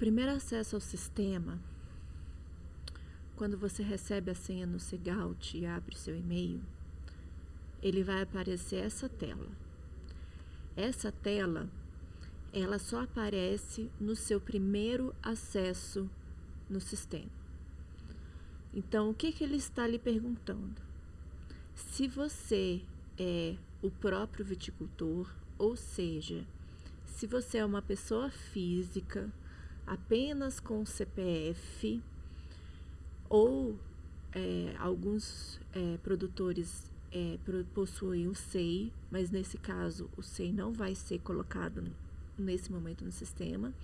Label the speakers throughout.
Speaker 1: primeiro acesso ao sistema, quando você recebe a senha no Segout e abre seu e-mail, ele vai aparecer essa tela. Essa tela, ela só aparece no seu primeiro acesso no sistema. Então, o que, que ele está lhe perguntando? Se você é o próprio viticultor, ou seja, se você é uma pessoa física apenas com CPF, ou é, alguns é, produtores é, possuem o SEI, mas nesse caso o SEI não vai ser colocado nesse momento no sistema.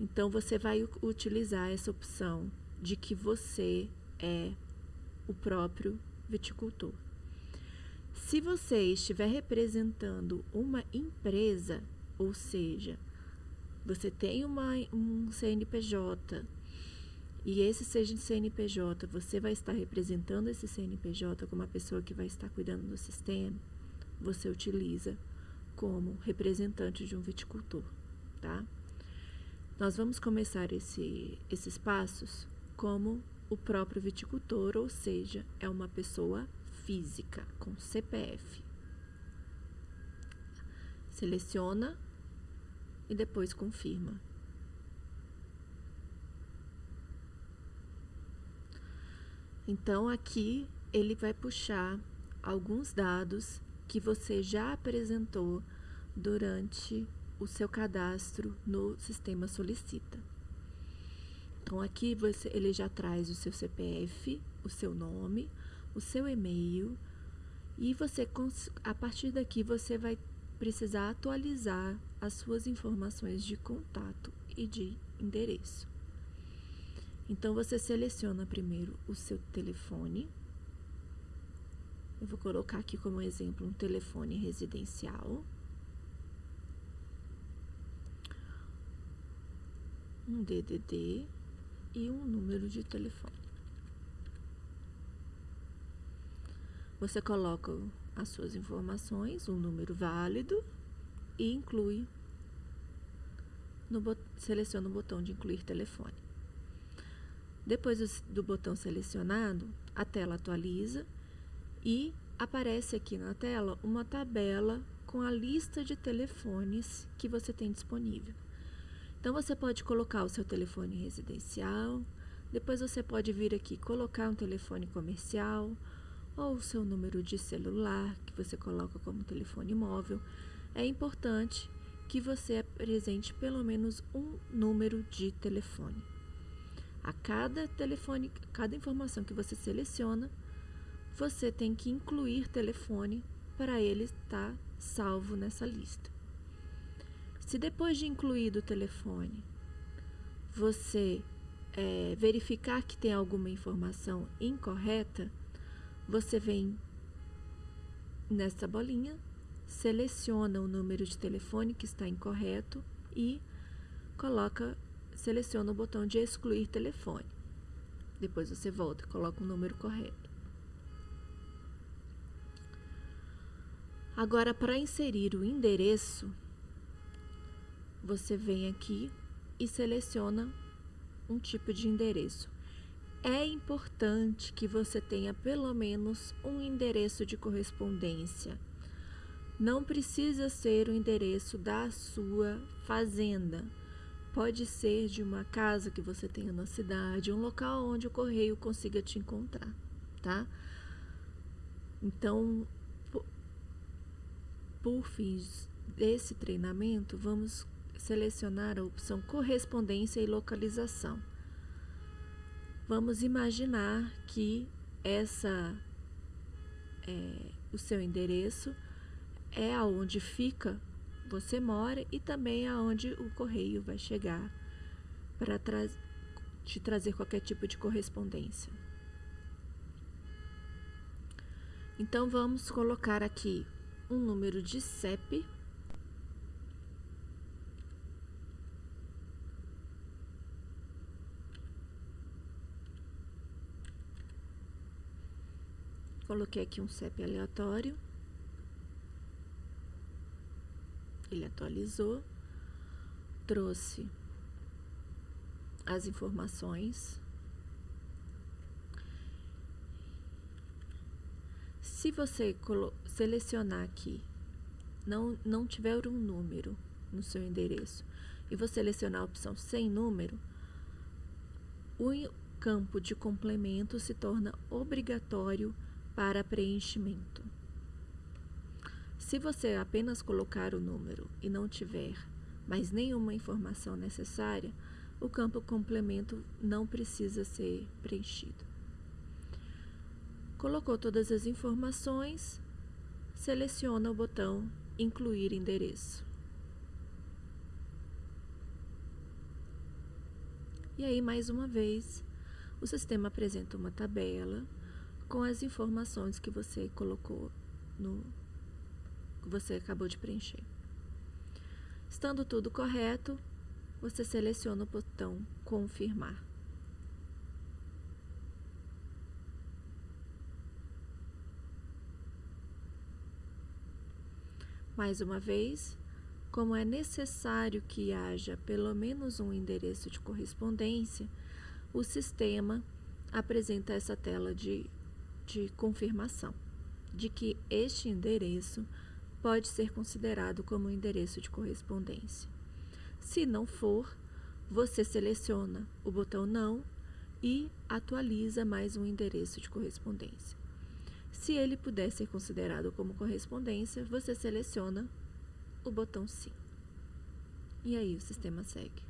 Speaker 1: Então você vai utilizar essa opção de que você é o próprio viticultor. Se você estiver representando uma empresa, ou seja, você tem uma, um CNPJ e esse seja CNPJ, você vai estar representando esse CNPJ como uma pessoa que vai estar cuidando do sistema, você utiliza como representante de um viticultor, tá? Nós vamos começar esse, esses passos como o próprio viticultor, ou seja, é uma pessoa física com CPF. Seleciona e depois confirma. Então aqui ele vai puxar alguns dados que você já apresentou durante o seu cadastro no sistema Solicita. Então aqui você, ele já traz o seu CPF, o seu nome, o seu e-mail e você a partir daqui você vai precisar atualizar as suas informações de contato e de endereço. Então você seleciona primeiro o seu telefone. Eu vou colocar aqui como exemplo um telefone residencial. Um DDD e um número de telefone. Você coloca as suas informações, um número válido e inclui no seleciona o botão de incluir telefone. Depois do botão selecionado, a tela atualiza e aparece aqui na tela uma tabela com a lista de telefones que você tem disponível. Então você pode colocar o seu telefone residencial, depois você pode vir aqui colocar um telefone comercial ou o seu número de celular que você coloca como telefone móvel. É importante que você apresente pelo menos um número de telefone. A cada telefone, cada informação que você seleciona, você tem que incluir telefone para ele estar salvo nessa lista. Se depois de incluído o telefone, você é, verificar que tem alguma informação incorreta, você vem nessa bolinha, seleciona o número de telefone que está incorreto e coloca, seleciona o botão de excluir telefone. Depois você volta e coloca o número correto. Agora, para inserir o endereço, você vem aqui e seleciona um tipo de endereço. É importante que você tenha pelo menos um endereço de correspondência. Não precisa ser o endereço da sua fazenda. Pode ser de uma casa que você tenha na cidade, um local onde o correio consiga te encontrar, tá? Então, por, fins desse treinamento, vamos selecionar a opção correspondência e localização. Vamos imaginar que essa é, o seu endereço é aonde fica você mora e também aonde o correio vai chegar para tra te trazer qualquer tipo de correspondência. Então vamos colocar aqui um número de CEP Coloquei aqui um CEP aleatório. Ele atualizou. Trouxe as informações. Se você selecionar aqui, não, não tiver um número no seu endereço, e você selecionar a opção sem número, o campo de complemento se torna obrigatório para preenchimento. Se você apenas colocar o número e não tiver mais nenhuma informação necessária, o campo complemento não precisa ser preenchido. Colocou todas as informações, seleciona o botão Incluir endereço. E aí, mais uma vez, o sistema apresenta uma tabela com as informações que você colocou no que você acabou de preencher. Estando tudo correto, você seleciona o botão confirmar. Mais uma vez, como é necessário que haja pelo menos um endereço de correspondência, o sistema apresenta essa tela de, de confirmação de que este endereço pode ser considerado como endereço de correspondência. Se não for, você seleciona o botão Não e atualiza mais um endereço de correspondência. Se ele puder ser considerado como correspondência, você seleciona o botão Sim. E aí o sistema segue.